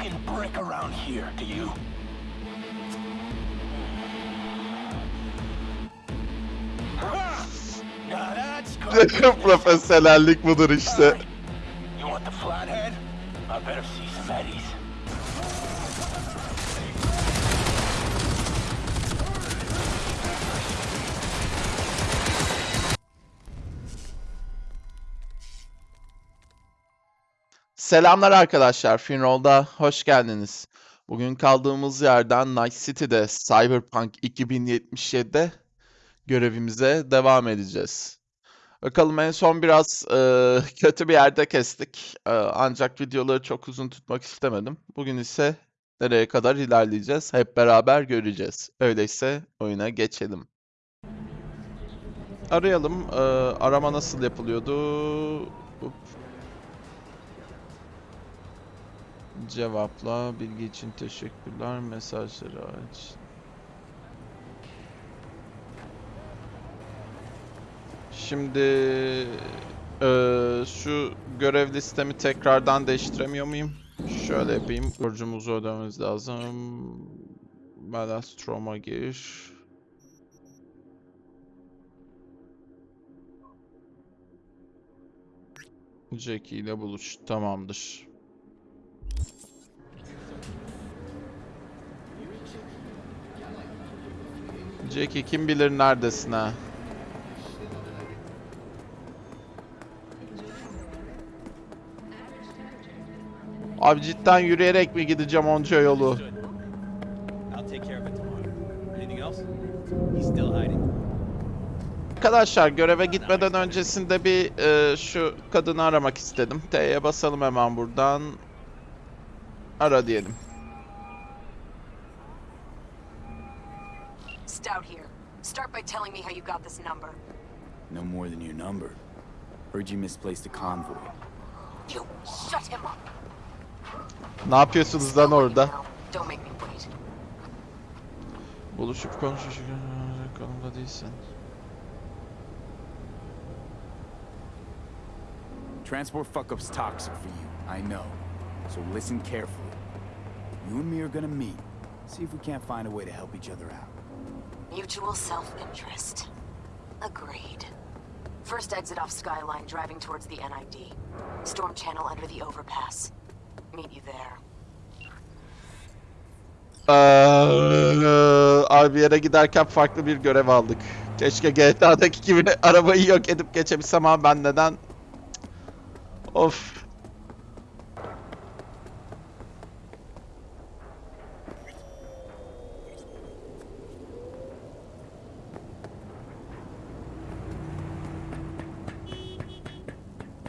fucking brick around here, do you? Ha! Now that's good. Profesyonellik budur işte. You want the flathead? I better Selamlar arkadaşlar. Finroll'da hoş geldiniz. Bugün kaldığımız yerden Night City'de Cyberpunk 2077'de görevimize devam edeceğiz. Bakalım en son biraz e, kötü bir yerde kestik. E, ancak videoları çok uzun tutmak istemedim. Bugün ise nereye kadar ilerleyeceğiz hep beraber göreceğiz. Öyleyse oyuna geçelim. Arayalım. E, arama nasıl yapılıyordu? Cevapla. Bilgi için teşekkürler. Mesajları aç. Şimdi eee, şu görev listemi tekrardan değiştiremiyor muyum? Şöyle yapayım. Borcumuzu ödememiz lazım. Malastrom'a gir. Jackie ile buluş. Tamamdır. Jackie kim bilir neredesin ha? Abi cidden yürüyerek mi gideceğim onca yolu? Arkadaşlar göreve gitmeden öncesinde bir e, şu kadını aramak istedim. T'ye basalım hemen buradan. Ara diyelim. Stout here. Start by telling me how you got this number. No more than your number. Heard you misplaced a convoy. You shut him up. Ne yapıyorsunuz lan orada? Now, Don't make me wait. Buluşup konuşacak konumda değilsin. Transport fuck-up's toxic for you, I know. So listen carefully. You and me are gonna meet. See if we can't find a way to help each other out. Mutual self-interest. Agreed. First exit off Skyline, driving towards the NID. Storm channel under the overpass. Meet you there. Abi yere giderken farklı bir görev aldık. Keşke GTA'daki gibi arabayı yok edip geçebilsem ama ben neden? Of.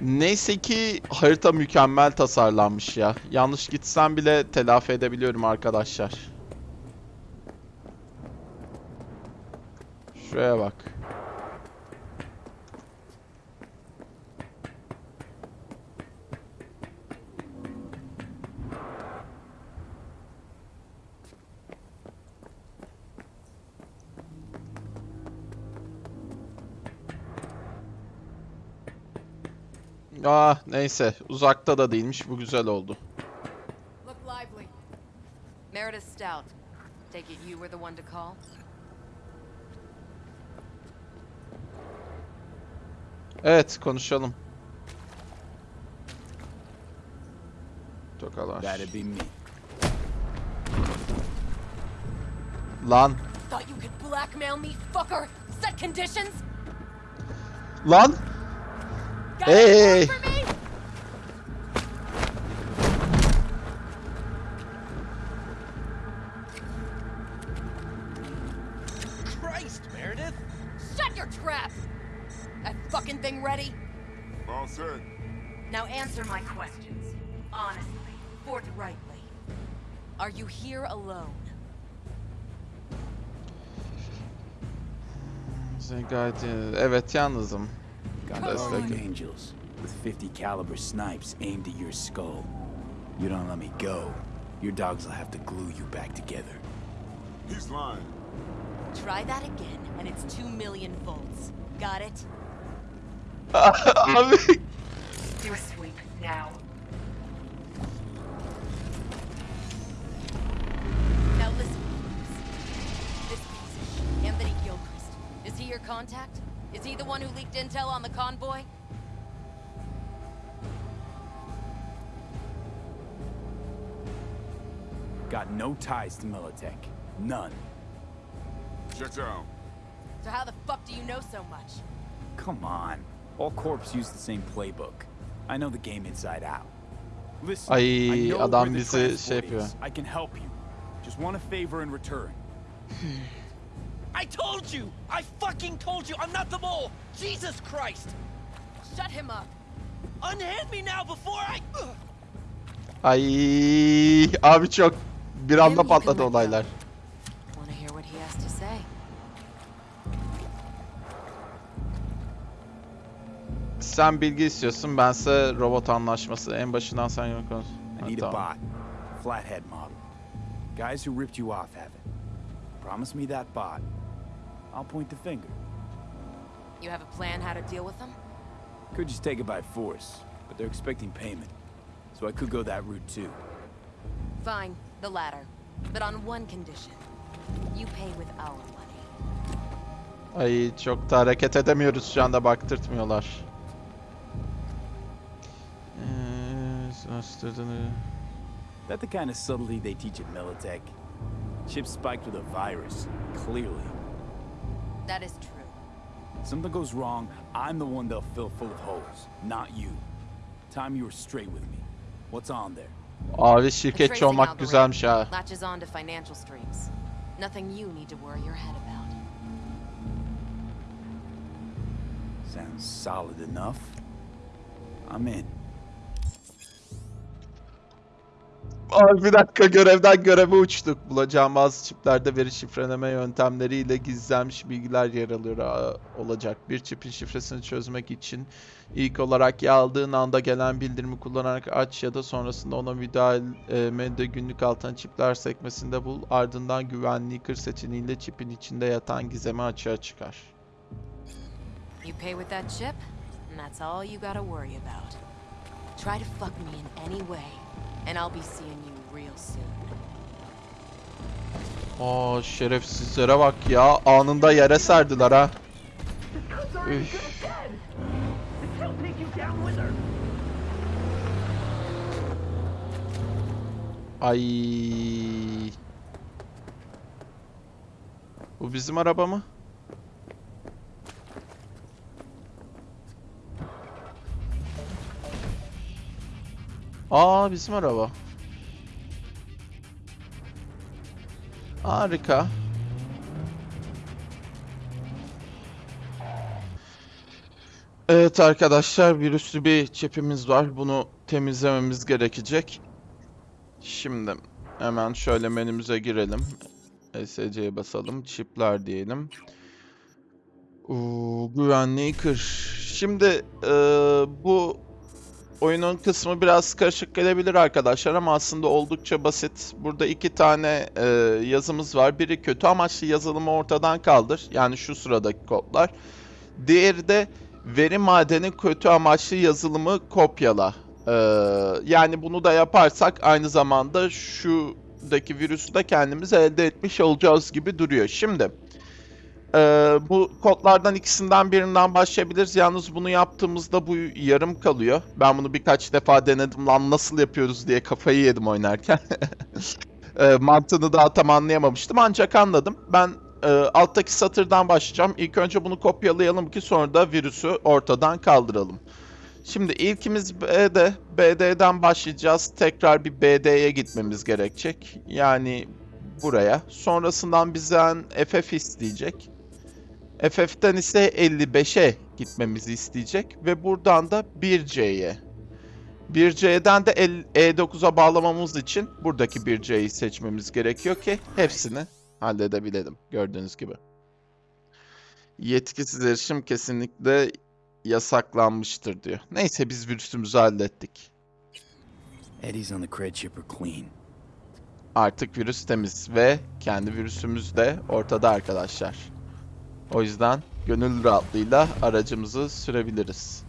Neyse ki harita mükemmel tasarlanmış ya. Yanlış gitsem bile telafi edebiliyorum arkadaşlar. Şuraya bak. Ah neyse uzakta da değilmiş bu güzel oldu. Look lively. Meredith Stout. Take it you were the one to call? Evet konuşalım. Tokalaş. That'd be me. Lan. Thought you could blackmail me, fucker? Set conditions? Lan. Got Hey. any for me? Christ, Meredith! Shut your trap! That fucking thing ready? All set. Now answer my questions. Honestly, forthrightly. Are you here alone? Sen gayet iyi. Evet yalnızım. Got That's guardian angels with 50 caliber snipes aimed at your skull. You don't let me go. Your dogs will have to glue you back together. He's lying. Try that again, and it's two million volts. Got it? Abi. Do a sweep now. He the one who leaked intel on the convoy? Got no ties to Militech. None. Check out. So how the fuck do you know so much? Come on. All corps use the same playbook. I know the game inside out. Listen, Ay, I know adam where the bizi şey yapıyor. is. I can help you. Just want a favor in return. I told you! I fucking told you! I'm not the mole! Jesus Christ! Shut him up. Unhand me now before I. Ay abi çok bir anda patladı olaylar. Want to hear what he has to say? Sen bilgi istiyorsun, bense robot anlaşması. En başından sen yok konuş. I Ha, need a tamam. bot. Flathead model. Guys who ripped you off have it. Promise me that bot. I'll point the finger. You have a plan how to deal with them? Could just take it by force, but they're expecting payment. So I could go that route too. Fine, the latter. But on one condition. You pay with our money. Ay çok da hareket edemiyoruz şu anda baktırtmıyorlar. Ee, araştırdığını- That the kind of subtlety they teach at Militech? Chip spiked with a virus, clearly. That is true. Something goes wrong, I'm the one they'll fill full of holes, not you. Time you were straight with me. What's on there? Abi The şirketçi tracing olmak algorithm güzelmiş ha. Latches on to financial streams. Nothing you need to worry your head about. Sounds solid enough. I'm in. Abi bir dakika görevden göreve uçtuk. Bulacağım bazı çiplerde veri şifreleme yöntemleriyle gizlenmiş bilgiler yer alıyor olacak. Bir çipin şifresini çözmek için ilk olarak yaldığın anda gelen bildirimi kullanarak aç ya da sonrasında ona müdahalede günlük altın çipler sekmesinde bul. Ardından güvenliği kır seçeneğiyle çipin içinde yatan gizemi açığa çıkar. You pay with that chip, and that's all you gotta worry about. Try to fuck me in any way, and I'll be seeing you real soon. Aa şerefsizlere bak ya. Anında yere serdiler ha. Üf. Ay. Bu bizim araba mı? Aa bizim araba. Harika. Evet arkadaşlar virüslü bir çipimiz var. Bunu temizlememiz gerekecek. Şimdi hemen şöyle menümüze girelim. SC'ye basalım. Çipler diyelim. Uuu, güvenliği kır. Şimdi eee, bu oyunun kısmı biraz karışık gelebilir arkadaşlar ama aslında oldukça basit. Burada iki tane eee, yazımız var. Biri kötü amaçlı yazılımı ortadan kaldır. Yani şu sıradaki kodlar. Diğeri de veri madeni kötü amaçlı yazılımı kopyala. Ee, yani bunu da yaparsak aynı zamanda şuradaki virüsü de kendimiz elde etmiş olacağız gibi duruyor. Şimdi e, bu kodlardan ikisinden birinden başlayabiliriz. Yalnız bunu yaptığımızda bu yarım kalıyor. Ben bunu birkaç defa denedim lan nasıl yapıyoruz diye kafayı yedim oynarken. e, mantığını daha tam anlayamamıştım ancak anladım. Ben e, alttaki satırdan başlayacağım. İlk önce bunu kopyalayalım ki sonra da virüsü ortadan kaldıralım. Şimdi ilkimiz B'de. BD'den başlayacağız. Tekrar bir BD'ye gitmemiz gerekecek. Yani buraya. Sonrasından bizden FF isteyecek. FF'den ise 55'e gitmemizi isteyecek. Ve buradan da 1C'ye. 1C'den de el- E9'a bağlamamız için buradaki 1C'yi seçmemiz gerekiyor ki hepsini halledebilelim. Gördüğünüz gibi. Yetkisiz erişim kesinlikle yasaklanmıştır diyor. Neyse biz virüsümüzü hallettik. Eddie's on the cred chipper clean. Artık virüs temiz ve kendi virüsümüz de ortada arkadaşlar. O yüzden gönül rahatlığıyla aracımızı sürebiliriz.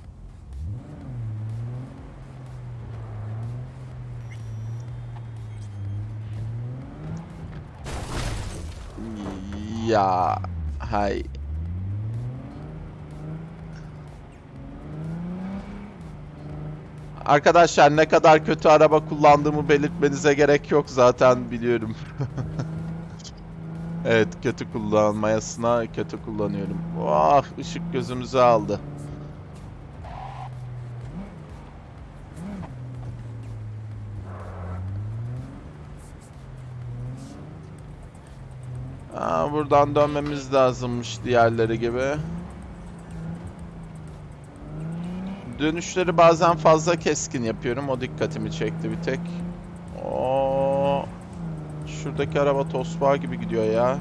Ya hay. Arkadaşlar ne kadar kötü araba kullandığımı belirtmenize gerek yok zaten biliyorum. evet kötü kullanmayasına kötü kullanıyorum. Vah ışık gözümüzü aldı. Aa, buradan dönmemiz lazımmış diğerleri gibi. Dönüşleri bazen fazla keskin yapıyorum. O dikkatimi çekti bir tek. Şuradaki araba tosbağa gibi gidiyor ya.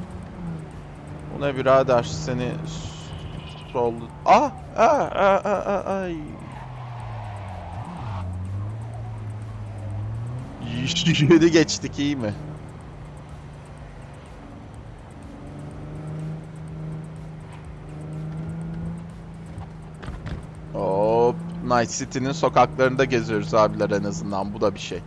Bu ne birader seni sol... Ah! Ah! Ah! Ah! ah, Ay! Yedi geçtik iyi mi? Hop. Night City'nin sokaklarında geziyoruz abiler en azından. Bu da bir şey.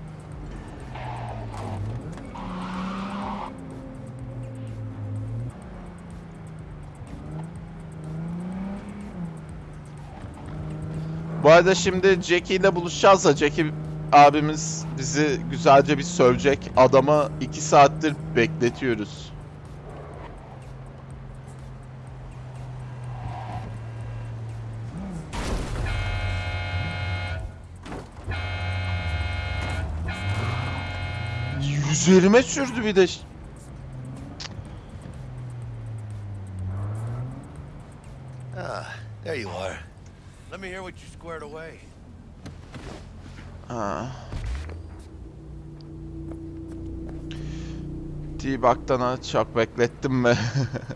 Arada şimdi Jackie ile buluşacağız da Jackie abimiz bizi güzelce bir sövecek. Adamı 2 saattir bekletiyoruz. Üzerime sürdü bir de. Ah, there you are. Let me hear what you squared away. Uh. Ha. T-Bug'dan çok beklettim mi?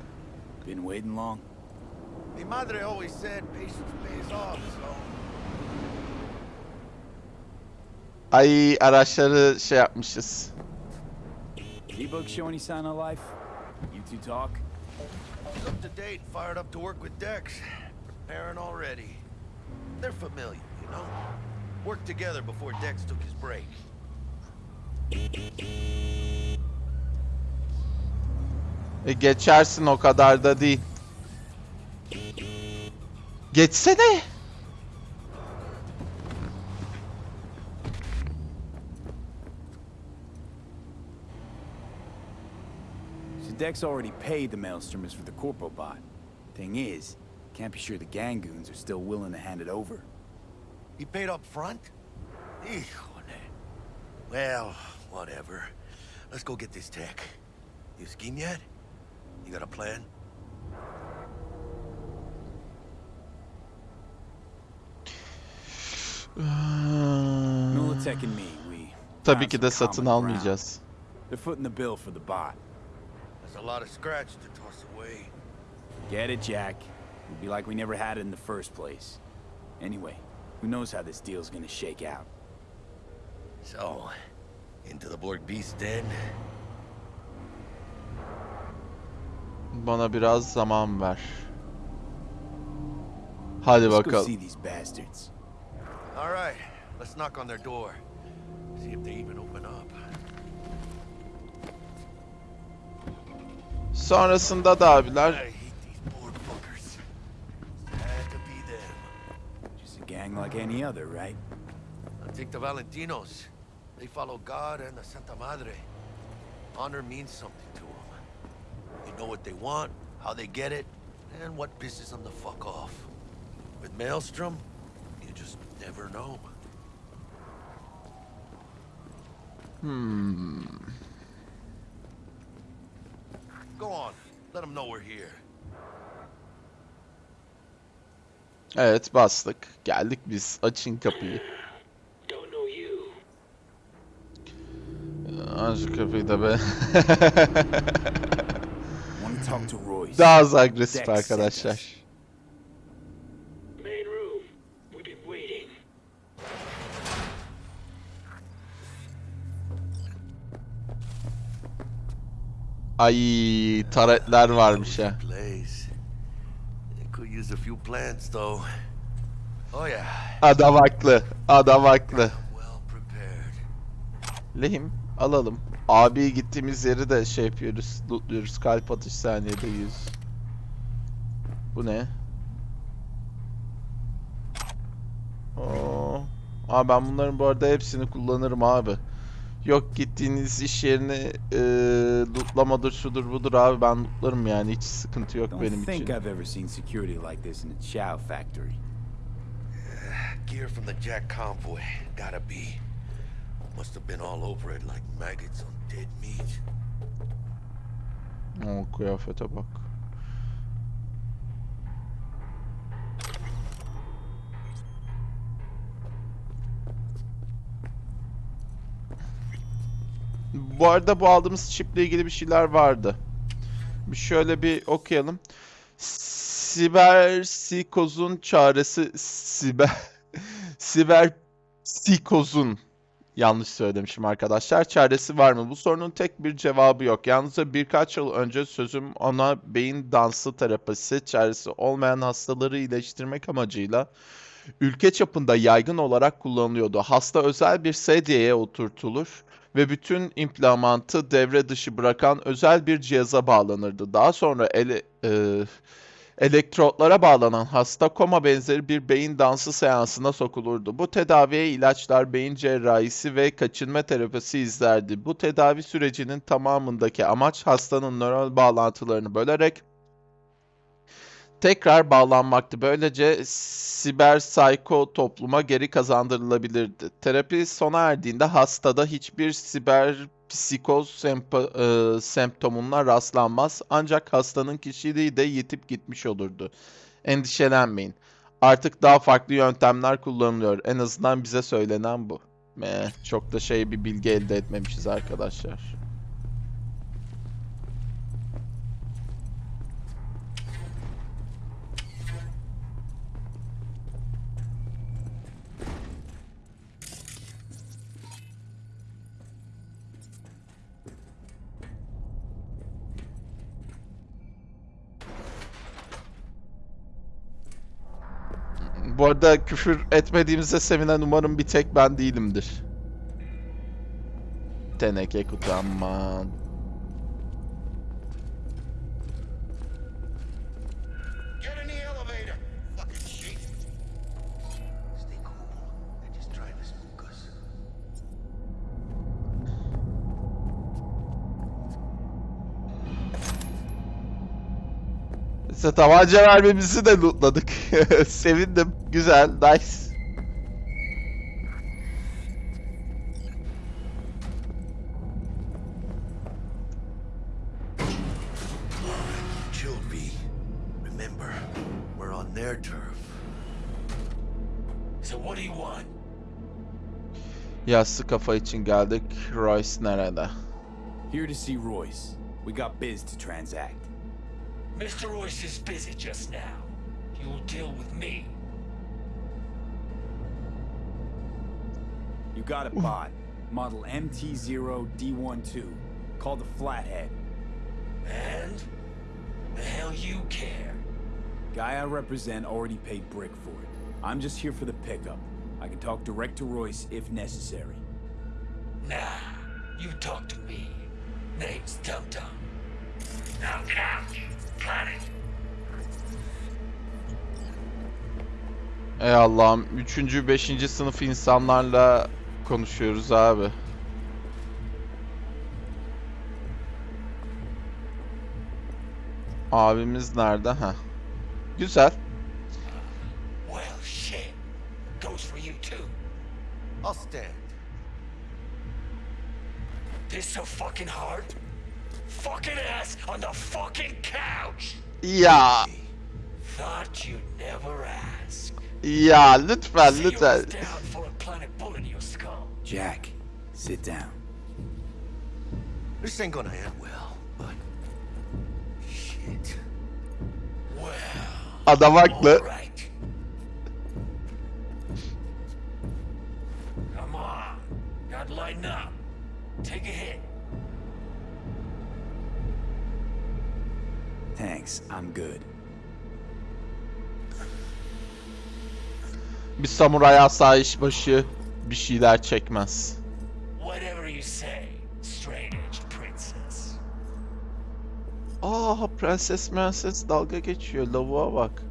Been waiting long? Mi madre always said patience pays off, so... Ay araçları şey yapmışız. D-Bug show any sign of life? You two talk? Up to date, fired up to work with Dex. Preparing already. They're familiar, you know? Worked together before Dex took his break. E, geçersin o kadar da değil. Geçsene. So Dex already paid the Maelstromers for the Corpo bot. Thing is, can't be sure the Gangoons are still willing to hand it over. He paid up front? Well, whatever. Let's go get this tech. You scheme yet? You got a plan? Militech and me, we... Tabii ki de satın almayacağız. They're footing the bill for the bot. There's a lot of scratch to toss away. Get it, Jack. It'd be like we never had it in the first place. Anyway, who knows how this deal's gonna shake out. So, into the Borg Beast Den? Bana biraz zaman ver. Hadi Let's go bakalım. see these bastards. All right, let's knock on their door. See if they even open up. Sonrasında da abiler like any other, right? Now take the Valentinos. They follow God and the Santa Madre. Honor means something to them. They know what they want, how they get it, and what pisses them the fuck off. With Maelstrom, you just never know. Hmm. Go on, let them know we're here. Evet bastık. Geldik biz. Açın kapıyı. You. Aç kapıyı da be. Daha az agresif arkadaşlar. Ay taretler varmış ya. Place. They could use a few plants, though. Oh yeah, Adam haklı. Adam haklı. Lehim alalım. Abi gittiğimiz yeri de şey yapıyoruz. Lootluyoruz. Kalp atış saniyede 100. Bu ne? Oo, Abi ben bunların bu arada hepsini kullanırım abi. Yok gittiğiniz iş yerini e, lootlamadır şudur budur abi ben lootlarım yani hiç sıkıntı yok Don't benim think için. I've ever seen security like this in a chow factory. Gear from the Jack convoy. Gotta be. Must have been all over it like maggots on dead meat. O kıyafete bak. Bu arada bu aldığımız çiple ilgili bir şeyler vardı. Şöyle bir okuyalım. Siber psikozun çaresi siber siber psikozun Yanlış söylemişim arkadaşlar. Çaresi var mı? Bu sorunun tek bir cevabı yok. Yalnızca birkaç yıl önce sözüm ona beyin dansı terapisi çaresi olmayan hastaları iyileştirmek amacıyla ülke çapında yaygın olarak kullanılıyordu. Hasta özel bir sedyeye oturtulur ve bütün implantı devre dışı bırakan özel bir cihaza bağlanırdı. Daha sonra ele, e, Elektrotlara bağlanan hasta koma benzeri bir beyin dansı seansına sokulurdu. Bu tedaviye ilaçlar, beyin cerrahisi ve kaçınma terapisi izlerdi. Bu tedavi sürecinin tamamındaki amaç hastanın nöral bağlantılarını bölerek tekrar bağlanmaktı. Böylece siber psiko topluma geri kazandırılabilirdi. Terapi sona erdiğinde hastada hiçbir siber psikoz sempa- e, semptomuna rastlanmaz ancak hastanın kişiliği de yitip gitmiş olurdu. Endişelenmeyin. Artık daha farklı yöntemler kullanılıyor. En azından bize söylenen bu. Meh, çok da şey bir bilgi elde etmemişiz arkadaşlar. Bu arada küfür etmediğimize sevinen umarım bir tek ben değilimdir. Teneke kutu aman. İşte tabanca vermemizi de lootladık. Sevindim. Güzel. Nice. Chill, B. Remember, we're on their turf. So what do you want? Yassı kafa için geldik. Royce nerede? Here to see Royce. We got biz to transact. Mr. Royce is busy just now. You'll deal with me. You got a bot. Model MT0D12. Called the Flathead. And? The hell you care? Guy I represent already paid Brick for it. I'm just here for the pickup. I can talk direct to Royce if necessary. Nah, you talk to me. Name's Dum Dum. Now count. Ey Allah'ım. Üçüncü, beşinci sınıf insanlarla konuşuyoruz abi. Abimiz nerede? Ha. Güzel. Well, shit. Goes for you too. I'll stand. This so fucking hard? Fucking ass on the fucking couch! Ya, Thought you'd never ask. ya lütfen lütfen. Jack, sit down. This ain't gonna end well, but... Shit. Well, Adam haklı. Thanks, I'm good. Bir samuray asayiş başı bir şeyler çekmez. Whatever you say, straight-edged princess. Aa prenses prenses dalga geçiyor lavuğa bak.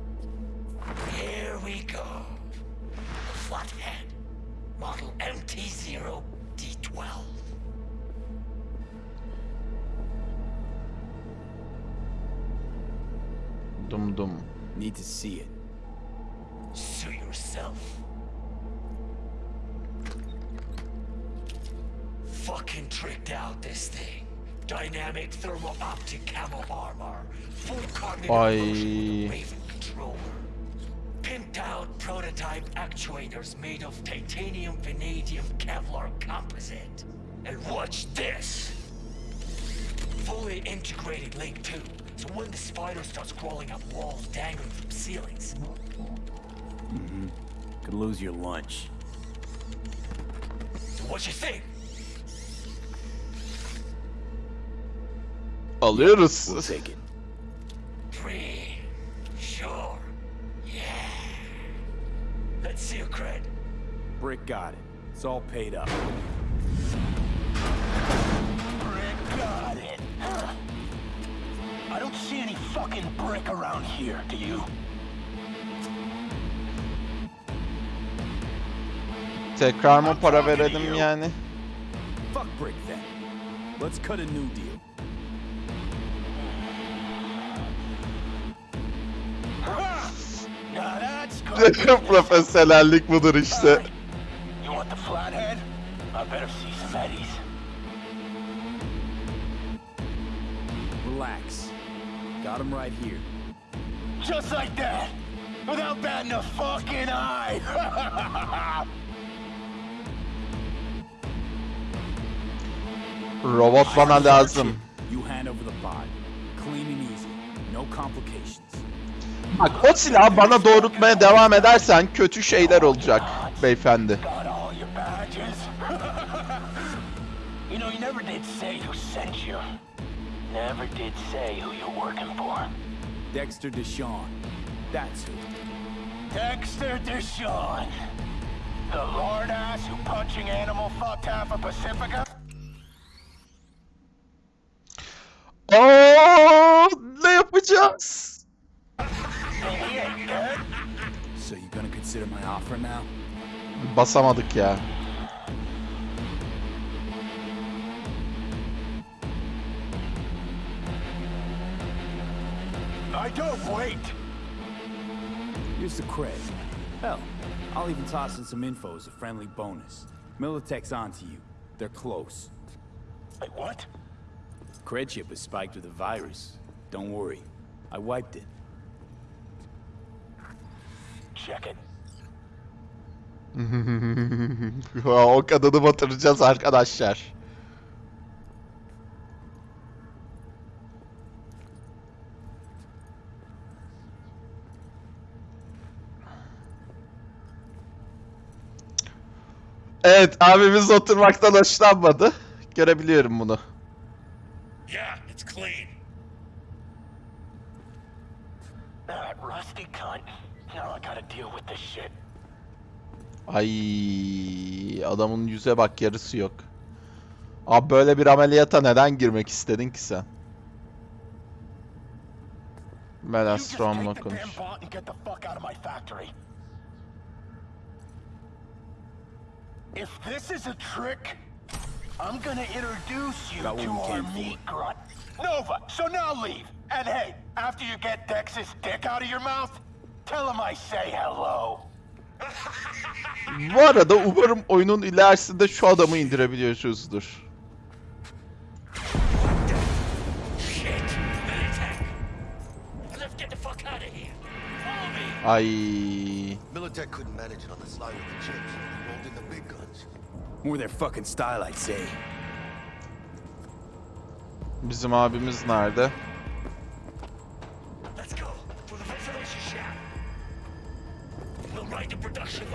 Prototype actuators made of titanium vanadium Kevlar composite. And watch this. Fully integrated link too. So when the spider starts crawling up walls dangling from ceilings, Mm -hmm. Could lose your lunch. so what you think? Alıyoruz. We'll take it. Free. Let's see your cred. Brick got it. It's all paid up. Brick got it. I don't see any fucking brick around here, do you? Tekrar mı para verelim yani? Fuck Brick then. Let's cut a new deal. Profesyonellik budur işte. Relax. Got him right here. Just like that. Without batting a fucking eye. Robot bana lazım. You hand over the pod. Clean and easy. No complications. Bak o silahı bana doğrultmaya devam edersen kötü şeyler olacak beyefendi. Got all your badges. you know, you never did say who sent you. Never did say who you're working for. Dexter Deshawn. That's who. Dexter Deshawn. The lord ass who punching animal fucked half of Pacifica? Oo, ne yapacağız? Consider my offer now? Basamadık ya. I don't wait. Here's the cred. Hell, I'll even toss in some info as a friendly bonus. Militech's onto you. They're close. Wait, what? Cred chip is spiked with a virus. Don't worry. I wiped it. Check it. O kadını batıracağız arkadaşlar. Evet abimiz oturmaktan hoşlanmadı. Görebiliyorum bunu. Yeah, it's clean. That rusty cunt. Now I gotta deal with this shit. Ay adamın yüze bak yarısı yok. Abi böyle bir ameliyata neden girmek istedin ki sen? You Melas just Strom'la take the damn konuş. If this is a trick, I'm gonna introduce you to our meat grunt. Nova, so now leave. And hey, after you get Dex's dick out of your mouth, tell him I say hello. Bu arada umarım oyunun ilerisinde şu adamı me. Ay Militech couldn't manage it on the slide with the chips. Rolled in the big guns. More their fucking style, I'd say. bizim abimiz nerede? We'll ride the production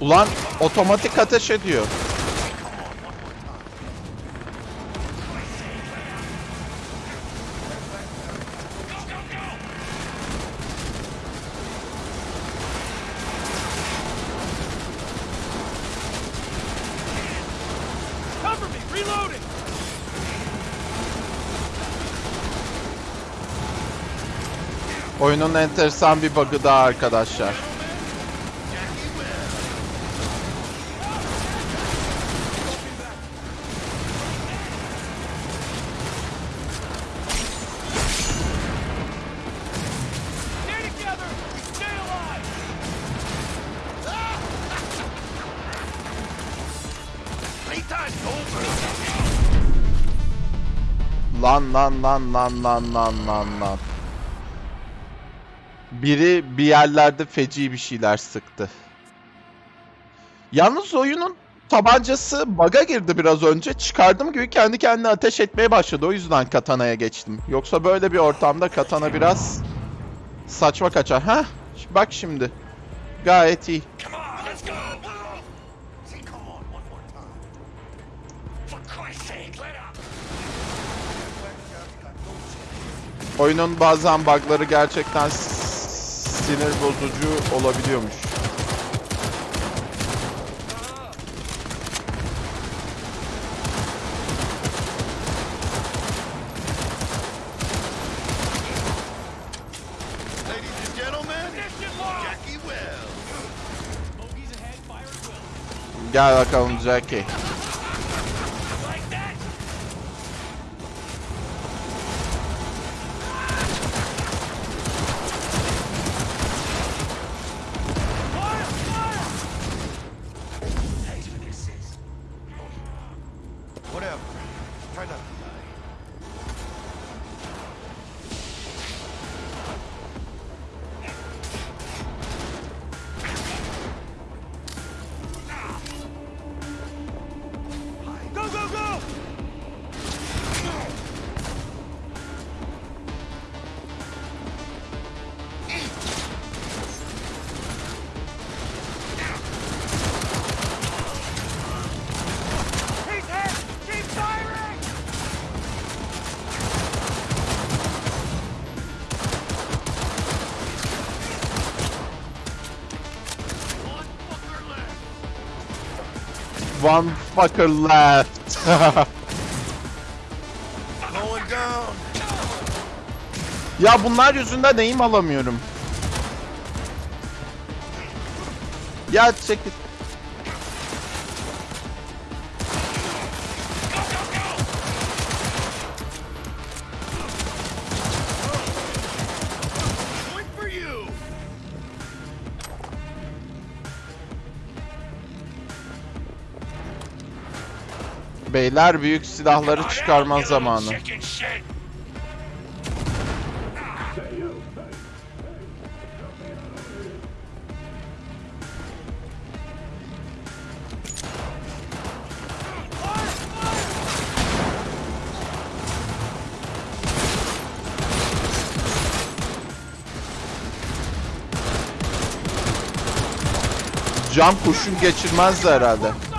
Ulan otomatik ateş ediyor. Oyunun enteresan bir bug'ı daha arkadaşlar. Lan lan lan lan lan lan lan lan. Biri bir yerlerde feci bir şeyler sıktı. Yalnız oyunun tabancası bug'a girdi biraz önce. Çıkardım gibi kendi kendine ateş etmeye başladı. O yüzden katanaya geçtim. Yoksa böyle bir ortamda katana biraz saçma kaçar. Ha? Bak şimdi. Gayet iyi. Come on, let's go! Say come on one more time. For Christ's sake, let up! Oyunun bazen bug'ları gerçekten sinir bozucu olabiliyormuş. Ladies and gentlemen, One fucker left. Going down. ya bunlar yüzünden neyim alamıyorum. Ya çekil. Beyler büyük silahları çıkarma zamanı. Cam kurşun geçirmezdi herhalde.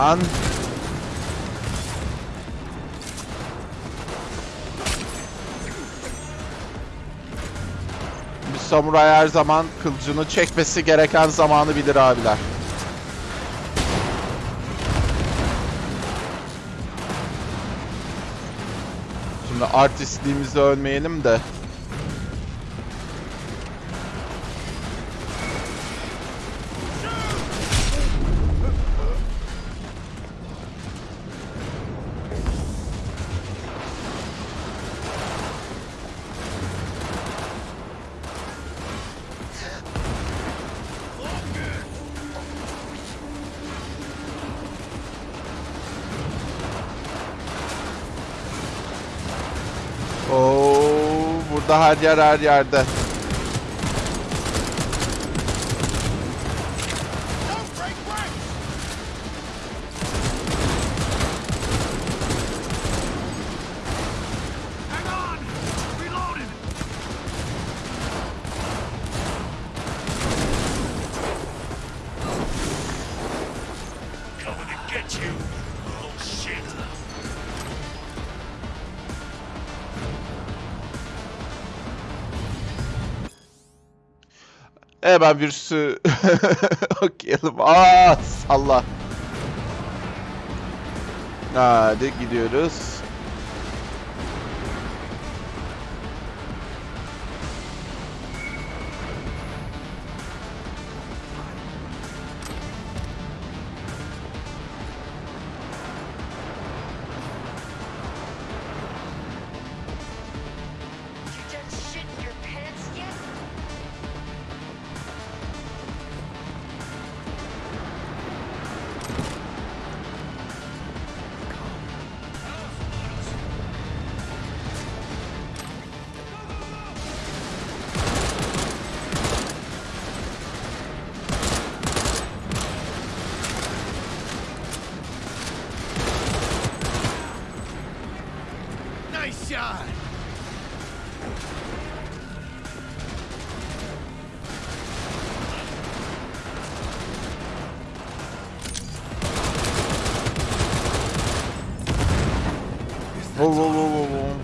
Lan. Bir samuray her zaman kılıcını çekmesi gereken zamanı bilir abiler. Şimdi artistliğimizde ölmeyelim de. Yer her yerde. Don't break Hemen virüsü okuyalım. Aa salla. Hadi gidiyoruz. Vov vov vov vov vov.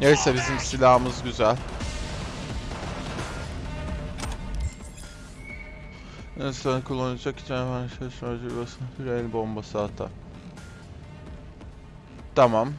Neyse bizim silahımız güzel. Neyse kullanacak için hemen şey sonucu basın. Bir el bombası atar. Tamam.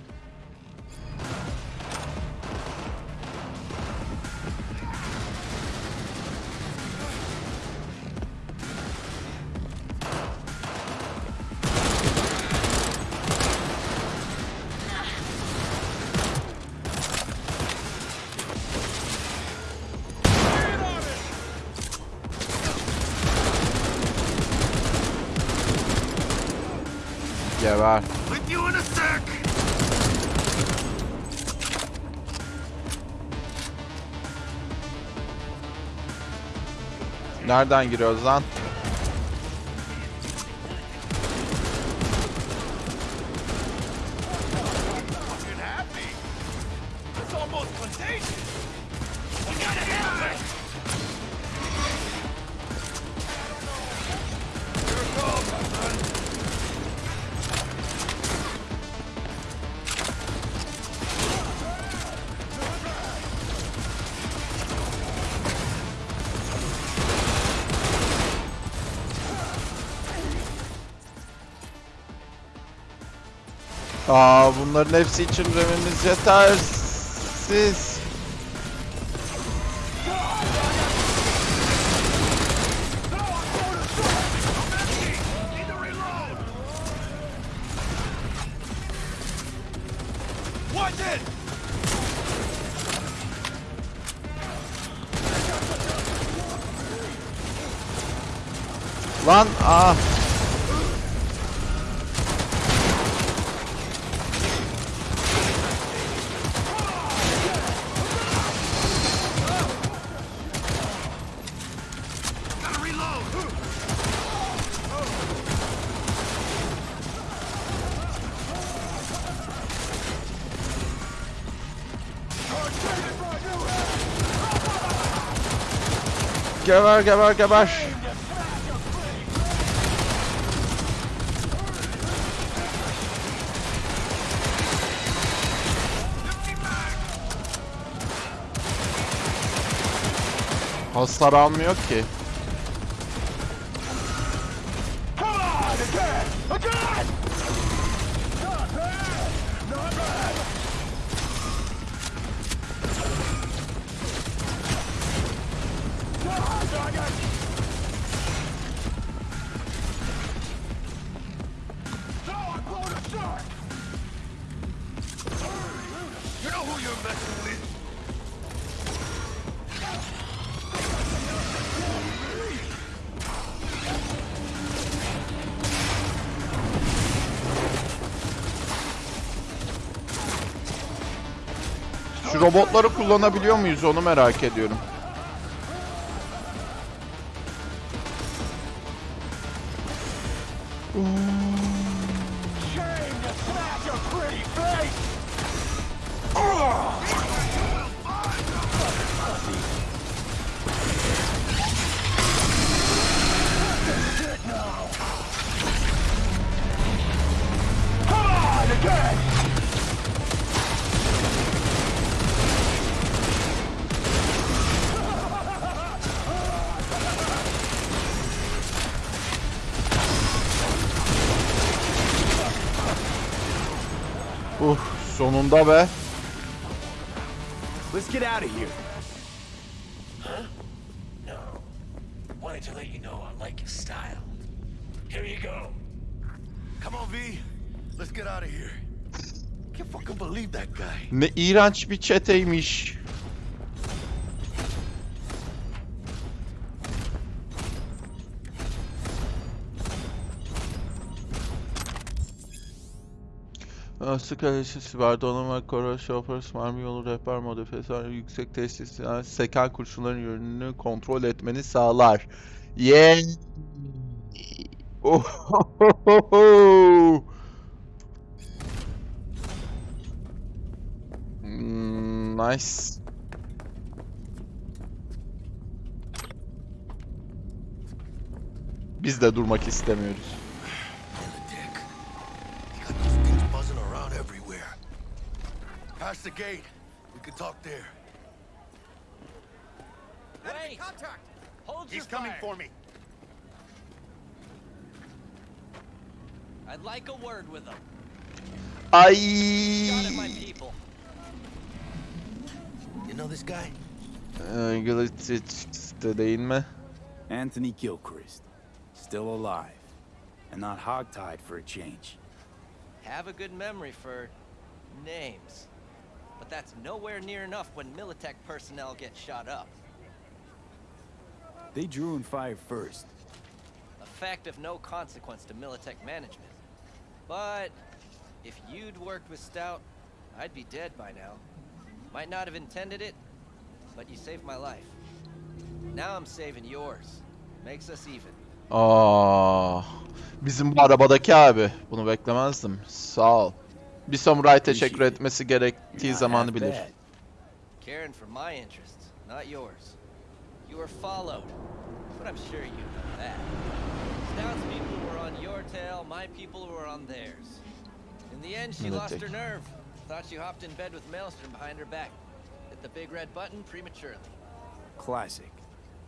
Nereden giriyoruz lan? Aa bunların hepsi için remimiz yetersiz. Geber geber geber. Hasar almıyor ki. Come on, again! Again! Not bad! Not bad! Come on, doggy! So I blown a shark! You know who you're messing with? Şu robotları kullanabiliyor muyuz onu merak ediyorum. Uh, sonunda be. Let's get out of here. No. Wanted to let you know I like your style. Here you go. Come on, V. Let's get out of here. Can't fucking believe that guy. Ne iğrenç bir çeteymiş. Aslı kalesi, siber donanma, koro, şoför, mermi yolu, rehber modifiyasyon, yüksek tesisler, seken kurşunların yönünü kontrol etmeni sağlar. Yeah! Ohohoho! Nice. Biz de durmak istemiyoruz. Past the gate. We can talk there. Wait! Contact! Hold He's coming for me. I'd like a word with him. Ay. people. You know this guy? Ee, Glitch'te değil mi? Anthony Gilchrist. Still alive. And not hogtied for a change. Have a good memory for names. But that's nowhere near enough when Militech personnel get shot up. They drew and fired first. A fact of no consequence to Militech management. But if you'd worked with Stout, I'd be dead by now. Might not have intended it, but you saved my life. Now I'm saving yours. Makes us even. Aa, bizim bu arabadaki abi. Bunu beklemezdim. Sağ ol. Bir samuray teşekkür Appreciate it. etmesi gerektiği Not zamanı half bilir. bad. Caring for my interests, not yours. You were followed, but I'm sure you know that. Stout's people were on your tail, my people were on theirs. In the end, she lost her nerve. Thought she hopped in bed with Maelstrom behind her back. Hit the big red button prematurely. Classic.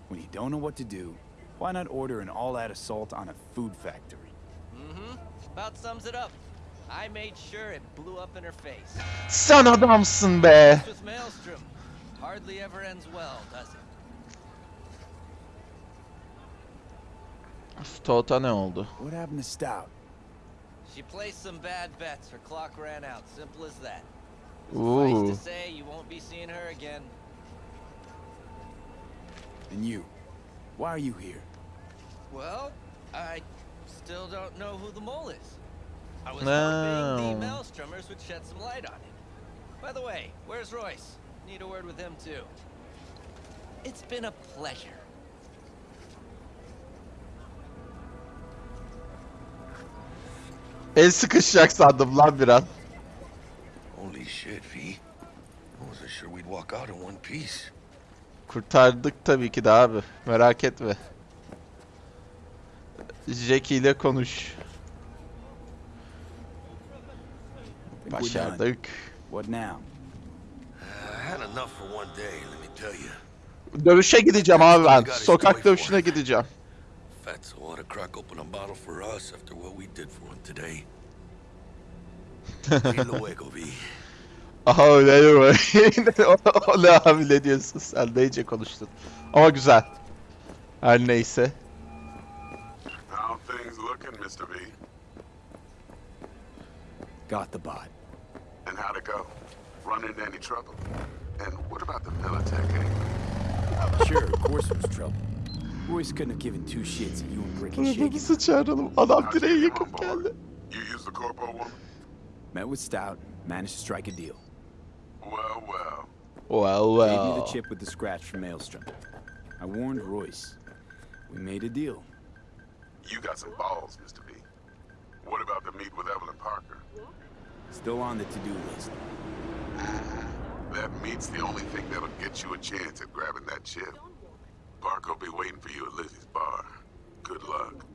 When you don't know what to do, why not order an all-out assault on a food factory? Mm-hmm. About sums it up. I made sure it blew up in her face. Sen adamsın be. This with Maelstrom. Hardly ever ends well, does it? Stout'a ne oldu? What happened to Stout? She placed some bad bets. Her clock ran out. Simple as that. Ooh. to say, you won't be seeing her again. And you? Why are you here? Well, I still don't know who the mole is. I was No. hoping the Maelstromers would shed some light on it. By the way, where's Royce? Need a word with him too. It's been a pleasure. El sıkışacak sandım lan bir an. Holy shit, V. I wasn't sure we'd walk out in one piece. Kurtardık tabii ki de abi. Merak etme. Jackie ile konuş. Think we're done. Başardık. What now? I had enough for one day, let me tell you. Dövüşe gideceğim abi ben. Sokak dövüşüne gideceğim. Fatso ought to crack open a bottle for us after what we did for him today. Y luego, V. Aha öyle o ne abi ne diyorsun sen de iyice konuştun. Ama güzel. Her neyse. How things looking, Mr. V? Got the bot. And how'd it go? Run into any trouble? And what about the Militech angle? Sure, of course it was trouble. Royce couldn't have given two shits if you and Brick and Bunu shaking. sıçaralım. Adam How'd you direğe get him yakıp on board? geldi. You used the corpo woman? Met with Stout, managed to strike a deal. Well, well. Well well. Gave you the chip with the scratch from Maelstrom. I warned Royce. We made a deal. You got some balls, Mr. What about the meet with Evelyn Parker? Still on the to-do list. That meet's the only thing that'll get you a chance at grabbing that chip. Parker will be waiting for you at Lizzie's bar. Good luck.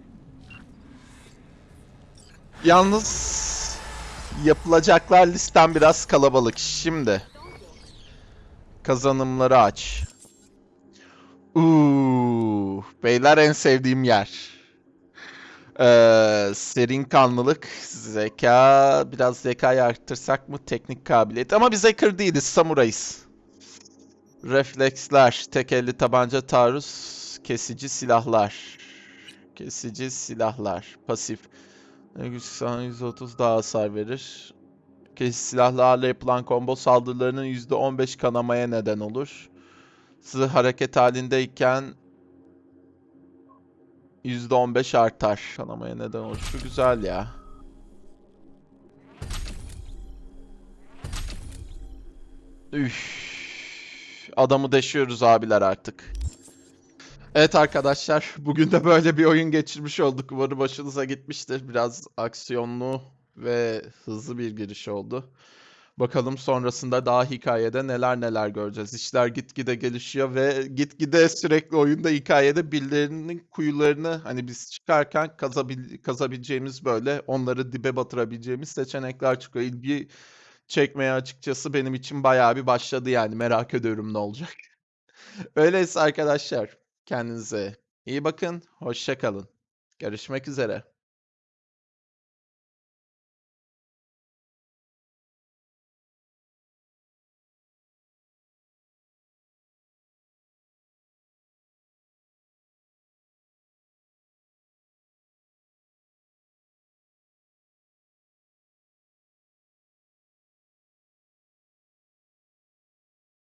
Yalnız yapılacaklar listem biraz kalabalık. Şimdi kazanımları aç. Uuu, beyler en sevdiğim yer. Ee, serin kanlılık, zeka, biraz zekayı arttırsak mı? Teknik kabiliyet. Ama biz hacker değiliz, samurayız. Refleksler, tek elli tabanca taarruz, kesici silahlar. Kesici silahlar, pasif. Sana 130 daha hasar verir. Kesici silahlarla yapılan combo saldırılarının %15 kanamaya neden olur. Zırh hareket halindeyken %15 artar. Kanamaya neden olur. Şu güzel ya. Üf. Adamı deşiyoruz abiler artık. Evet arkadaşlar, bugün de böyle bir oyun geçirmiş olduk. Umarım başınıza gitmiştir. Biraz aksiyonlu ve hızlı bir giriş oldu. Bakalım sonrasında daha hikayede neler neler göreceğiz. İşler gitgide gelişiyor ve gitgide sürekli oyunda hikayede birilerinin kuyularını hani biz çıkarken kazabil kazabileceğimiz böyle onları dibe batırabileceğimiz seçenekler çıkıyor. İlgi çekmeye açıkçası benim için bayağı bir başladı yani merak ediyorum ne olacak. Öyleyse arkadaşlar kendinize iyi bakın, hoşça kalın. Görüşmek üzere.